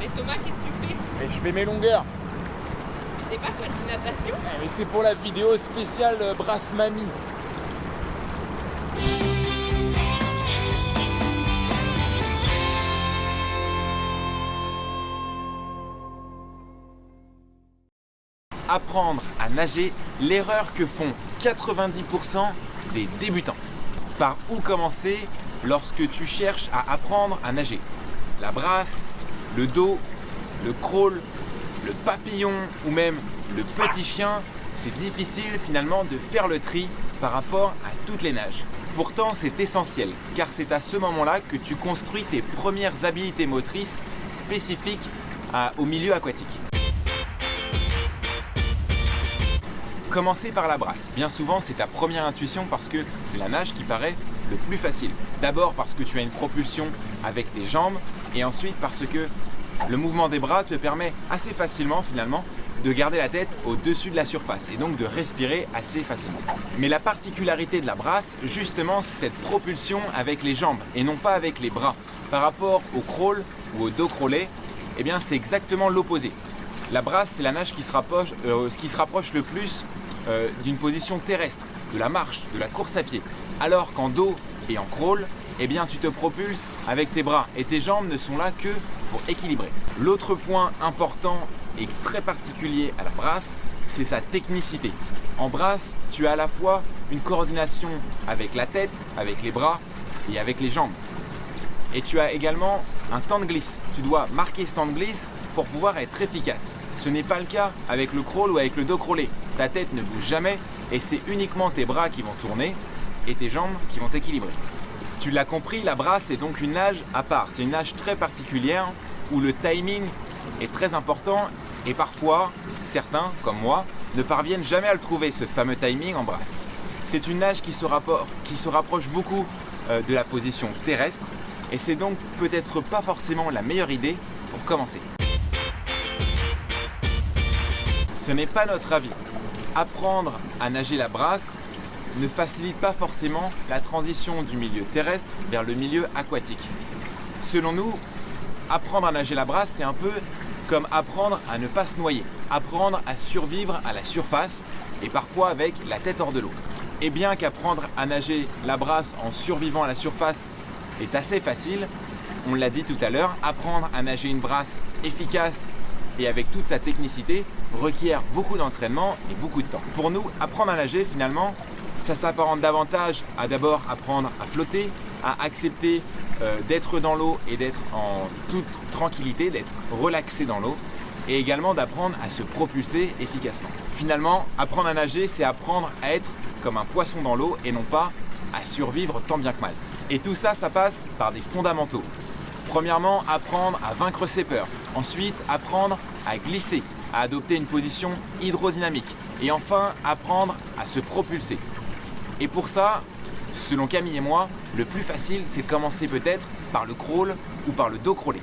Mais Thomas, qu'est-ce que tu fais Mais je fais mes longueurs. Mais t'es pas coach de natation Eh, Mais c'est pour la vidéo spéciale euh, Brasse Mamie. Apprendre à nager, l'erreur que font 90% des débutants. Par où commencer lorsque tu cherches à apprendre à nager? La brasse, le dos, le crawl, le papillon ou même le petit chien, c'est difficile finalement de faire le tri par rapport à toutes les nages. Pourtant, c'est essentiel car c'est à ce moment-là que tu construis tes premières habiletés motrices spécifiques au milieu aquatique. Commencer par la brasse. Bien souvent, c'est ta première intuition parce que c'est la nage qui paraît le plus facile. D'abord parce que tu as une propulsion avec tes jambes et ensuite parce que le mouvement des bras te permet assez facilement finalement de garder la tête au-dessus de la surface et donc de respirer assez facilement. Mais la particularité de la brasse, justement, c'est cette propulsion avec les jambes et non pas avec les bras. Par rapport au crawl ou au dos crawlé, eh bien c'est exactement l'opposé. La brasse, c'est la nage qui se rapproche, euh, qui se rapproche le plus euh, d'une position terrestre, de la marche, de la course à pied. Alors qu'en dos et en crawl, eh bien tu te propulses avec tes bras et tes jambes ne sont là que pour équilibrer. L'autre point important et très particulier à la brasse, c'est sa technicité. En brasse, tu as à la fois une coordination avec la tête, avec les bras et avec les jambes. Et tu as également un temps de glisse. Tu dois marquer ce temps de glisse pour pouvoir être efficace. Ce n'est pas le cas avec le crawl ou avec le dos crawlé. Ta tête ne bouge jamais et c'est uniquement tes bras qui vont tourner et tes jambes qui vont équilibrer. Tu l'as compris, la brasse est donc une nage à part. C'est une nage très particulière où le timing est très important et parfois, certains, comme moi, ne parviennent jamais à le trouver, ce fameux timing en brasse. C'est une nage qui se, qui se rapproche beaucoup euh, de la position terrestre et c'est donc peut-être pas forcément la meilleure idée pour commencer. Ce n'est pas notre avis. Apprendre à nager la brasse ne facilite pas forcément la transition du milieu terrestre vers le milieu aquatique. Selon nous, apprendre à nager la brasse, c'est un peu comme apprendre à ne pas se noyer, apprendre à survivre à la surface et parfois avec la tête hors de l'eau. Et bien qu'apprendre à nager la brasse en survivant à la surface est assez facile, on l'a dit tout à l'heure, apprendre à nager une brasse efficace et avec toute sa technicité requiert beaucoup d'entraînement et beaucoup de temps. Pour nous, apprendre à nager finalement, ça s'apparente davantage à d'abord apprendre à flotter, à accepter euh, d'être dans l'eau et d'être en toute tranquillité, d'être relaxé dans l'eau et également d'apprendre à se propulser efficacement. Finalement, apprendre à nager, c'est apprendre à être comme un poisson dans l'eau et non pas à survivre tant bien que mal. Et tout ça, ça passe par des fondamentaux. Premièrement, apprendre à vaincre ses peurs. Ensuite, apprendre à glisser, à adopter une position hydrodynamique. Et enfin, apprendre à se propulser. Et pour ça, selon Camille et moi, le plus facile, c'est de commencer peut-être par le crawl ou par le dos crawlé.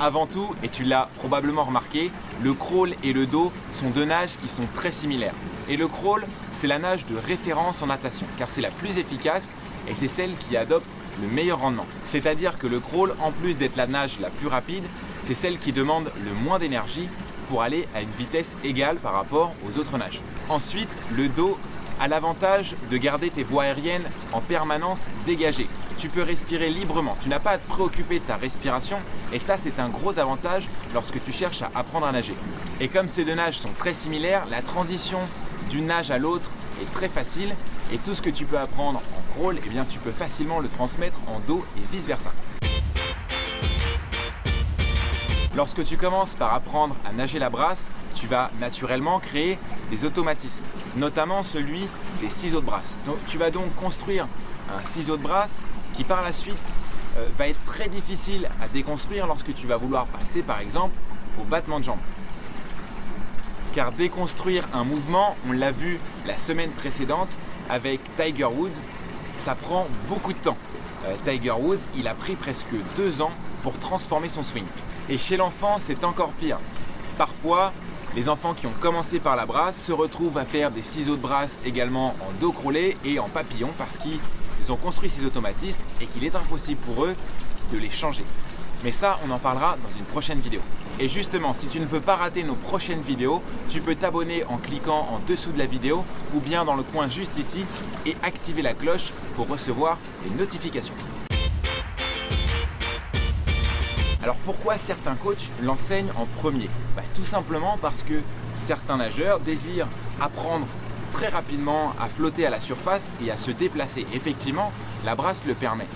Avant tout, et tu l'as probablement remarqué, le crawl et le dos sont deux nages qui sont très similaires. Et le crawl, c'est la nage de référence en natation, car c'est la plus efficace et c'est celle qui adopte le meilleur rendement. C'est-à-dire que le crawl, en plus d'être la nage la plus rapide, c'est celle qui demande le moins d'énergie pour aller à une vitesse égale par rapport aux autres nages. Ensuite, le dos a l'avantage de garder tes voies aériennes en permanence dégagées. Tu peux respirer librement, tu n'as pas à te préoccuper de ta respiration et ça c'est un gros avantage lorsque tu cherches à apprendre à nager. Et comme ces deux nages sont très similaires, la transition d'une nage à l'autre est très facile et tout ce que tu peux apprendre en crawl, eh tu peux facilement le transmettre en dos et vice versa. Lorsque tu commences par apprendre à nager la brasse, tu vas naturellement créer des automatismes, notamment celui des ciseaux de brasse. Tu vas donc construire un ciseau de brasse qui par la suite euh, va être très difficile à déconstruire lorsque tu vas vouloir passer par exemple au battement de jambes. Car déconstruire un mouvement, on l'a vu la semaine précédente avec Tiger Woods, ça prend beaucoup de temps. Euh, Tiger Woods, il a pris presque deux ans pour transformer son swing. Et chez l'enfant, c'est encore pire. Parfois, les enfants qui ont commencé par la brasse se retrouvent à faire des ciseaux de brasse également en dos crawlé et en papillon parce qu'ils ils ont construit ces automatismes et qu'il est impossible pour eux de les changer. Mais ça, on en parlera dans une prochaine vidéo. Et justement, si tu ne veux pas rater nos prochaines vidéos, tu peux t'abonner en cliquant en dessous de la vidéo ou bien dans le coin juste ici et activer la cloche pour recevoir les notifications. Alors pourquoi certains coachs l'enseignent en premier bah, Tout simplement parce que certains nageurs désirent apprendre très rapidement à flotter à la surface et à se déplacer. Effectivement, la brasse le permet.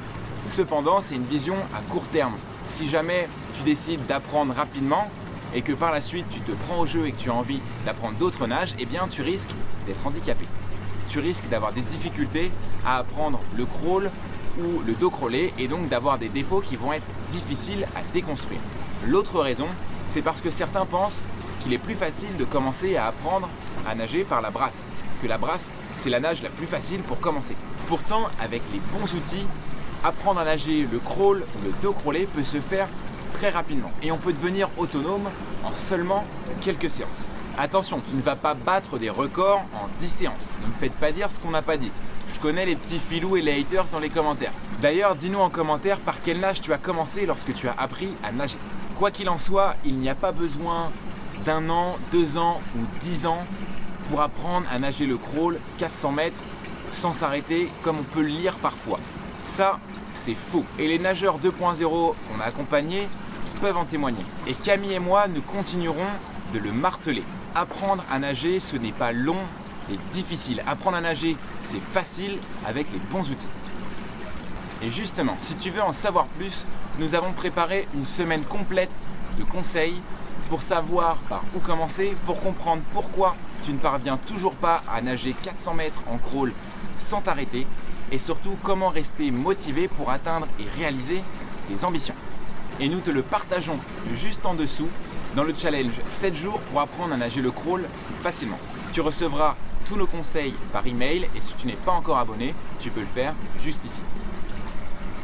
Cependant, c'est une vision à court terme. Si jamais tu décides d'apprendre rapidement et que par la suite tu te prends au jeu et que tu as envie d'apprendre d'autres nages, eh bien tu risques d'être handicapé. Tu risques d'avoir des difficultés à apprendre le crawl ou le dos crawlé et donc d'avoir des défauts qui vont être difficiles à déconstruire. L'autre raison, c'est parce que certains pensent qu'il est plus facile de commencer à apprendre à nager par la brasse, que la brasse c'est la nage la plus facile pour commencer. Pourtant, avec les bons outils, apprendre à nager le crawl le dos crawlé peut se faire très rapidement et on peut devenir autonome en seulement quelques séances. Attention, tu ne vas pas battre des records en 10 séances. Ne me faites pas dire ce qu'on n'a pas dit. Je connais les petits filous et les haters dans les commentaires. D'ailleurs, dis-nous en commentaire par quel nage tu as commencé lorsque tu as appris à nager. Quoi qu'il en soit, il n'y a pas besoin d'un an, deux ans ou dix ans pour apprendre à nager le crawl 400 mètres sans s'arrêter comme on peut le lire parfois. Ça, c'est faux. Et les nageurs 2.0 qu'on a accompagnés peuvent en témoigner. Et Camille et moi, nous continuerons de le marteler. Apprendre à nager, ce n'est pas long et difficile. Apprendre à nager, c'est facile avec les bons outils. Et justement, si tu veux en savoir plus, nous avons préparé une semaine complète de conseils pour savoir par où commencer, pour comprendre pourquoi tu ne parviens toujours pas à nager 400 mètres en crawl sans t'arrêter et surtout comment rester motivé pour atteindre et réaliser tes ambitions. Et nous te le partageons juste en dessous dans le challenge 7 jours pour apprendre à nager le crawl facilement. Tu recevras tous nos conseils par email et si tu n'es pas encore abonné, tu peux le faire juste ici.